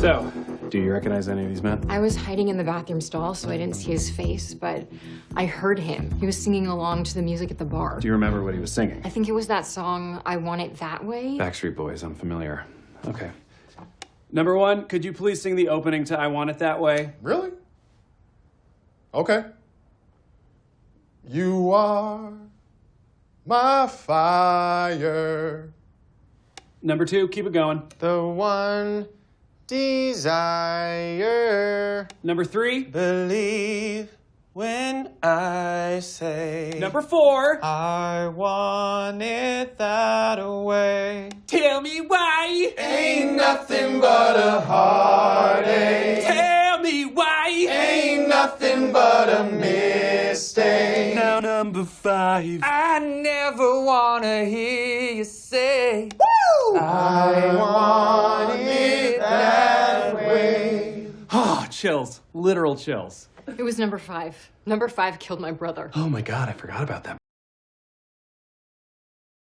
So, do you recognize any of these men? I was hiding in the bathroom stall, so I didn't see his face, but I heard him. He was singing along to the music at the bar. Do you remember what he was singing? I think it was that song, I Want It That Way. Backstreet Boys, I'm familiar. Okay. Number one, could you please sing the opening to I Want It That Way? Really? Okay. You are my fire. Number two, keep it going. The one desire. Number three. Believe when I say Number four. I want it that way. Tell me why. Ain't nothing but a heartache. Tell me why. Ain't nothing but a mistake. Now number five. I never wanna hear you say Oh, chills. Literal chills. It was number five. Number five killed my brother. Oh my god, I forgot about that.